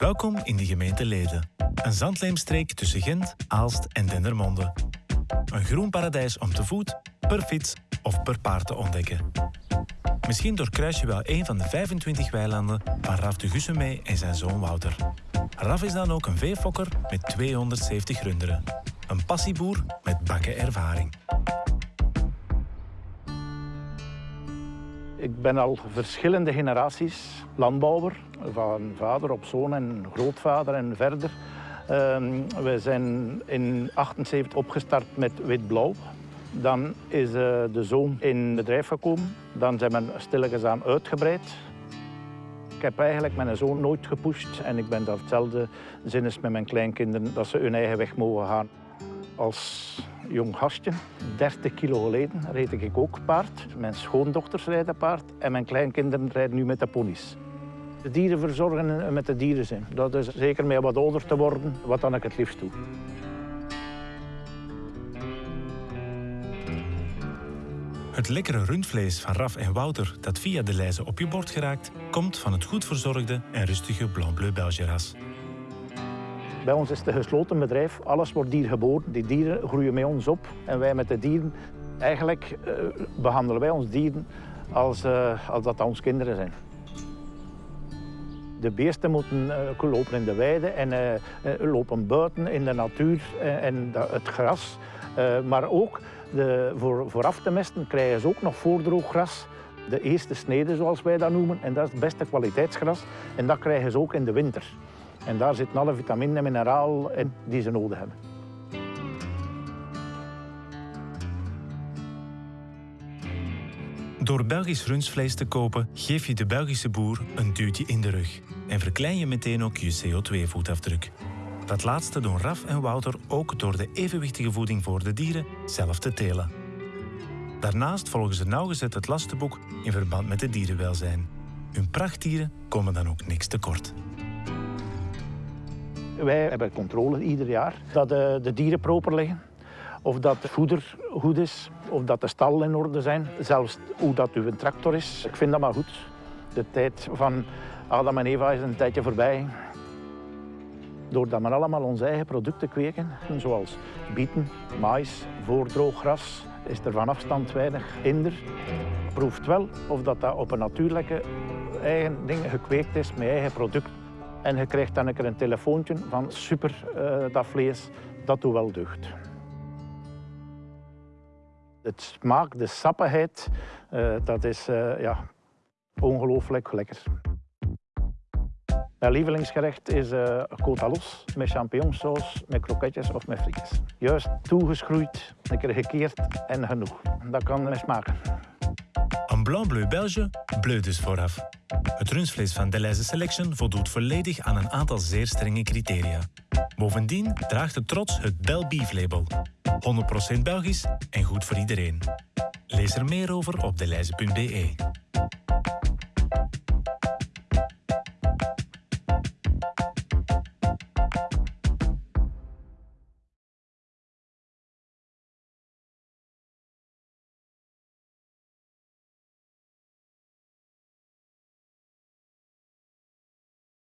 Welkom in de gemeente Leden. Een zandleemstreek tussen Gent, Aalst en Dendermonde. Een groen paradijs om te voet, per fiets of per paard te ontdekken. Misschien doorkruis je wel een van de 25 weilanden van Raf de Gussemee en zijn zoon Wouter. Raf is dan ook een veefokker met 270 runderen. Een passieboer met bakken ervaring. Ik ben al verschillende generaties landbouwer, van vader op zoon en grootvader en verder. Ehm, we zijn in 78 opgestart met wit-blauw. Dan is uh, de zoon in bedrijf gekomen. Dan zijn we stilletjes aan uitgebreid. Ik heb eigenlijk mijn zoon nooit gepusht en ik ben daar hetzelfde zinnes met mijn kleinkinderen, dat ze hun eigen weg mogen gaan. Als jong gastje, 30 kilo geleden, reed ik ook paard. Mijn schoondochters rijden paard en mijn kleinkinderen rijden nu met de ponies. De dieren verzorgen en met de dieren zijn. Dat is zeker met wat ouder te worden, wat dan ik het liefst doe. Het lekkere rundvlees van Raf en Wouter dat via de lijzen op je bord geraakt, komt van het goed verzorgde en rustige Blanc Bleu Belge ras. Bij ons is het een gesloten bedrijf. Alles wordt hier geboren. Die dieren groeien met ons op. En wij met de dieren, eigenlijk uh, behandelen wij ons dieren als, uh, als dat ons kinderen zijn. De beesten moeten uh, lopen in de weide en lopen buiten in de natuur en het gras. maar ook de, voor, voor af te mesten krijgen ze ook nog voordrooggras. De eerste snede, zoals wij dat noemen. En dat is het beste kwaliteitsgras. En dat krijgen ze ook in de winter. En daar zitten alle vitamine en mineraal in die ze nodig hebben. Door Belgisch rundvlees te kopen, geef je de Belgische boer een duwtje in de rug. En verklein je meteen ook je CO2-voetafdruk. Dat laatste doen Raf en Wouter ook door de evenwichtige voeding voor de dieren zelf te telen. Daarnaast volgen ze nauwgezet het lastenboek in verband met het dierenwelzijn. Hun prachtdieren komen dan ook niks tekort. Wij hebben controle ieder jaar dat de, de dieren proper liggen. Of dat het voeder goed is, of dat de stallen in orde zijn. Zelfs hoe dat uw tractor is. Ik vind dat maar goed. De tijd van Adam en Eva is een tijdje voorbij. Doordat we allemaal onze eigen producten kweken, zoals bieten, mais, voordrooggras, is er van afstand weinig hinder. Proeft wel of dat, dat op een natuurlijke eigen ding gekweekt is met eigen product. En je krijgt dan een keer een telefoontje van super, uh, dat vlees, dat doet wel deugd. Het smaak, de sappigheid, uh, dat is uh, ja, ongelooflijk lekker. Mijn lievelingsgerecht is uh, los met champignonsaus, met kroketjes of met frietjes. Juist toegeschroeid, een keer gekeerd en genoeg. Dat kan smaken. Een Blanc Bleu Belge, bleu dus vooraf. Het rundvlees van Deleuze Selection voldoet volledig aan een aantal zeer strenge criteria. Bovendien draagt het trots het Bel Beef label. 100% Belgisch en goed voor iedereen. Lees er meer over op deleize.be.